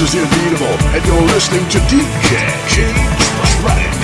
is Inevitable, and you're listening to DJ James Tronic.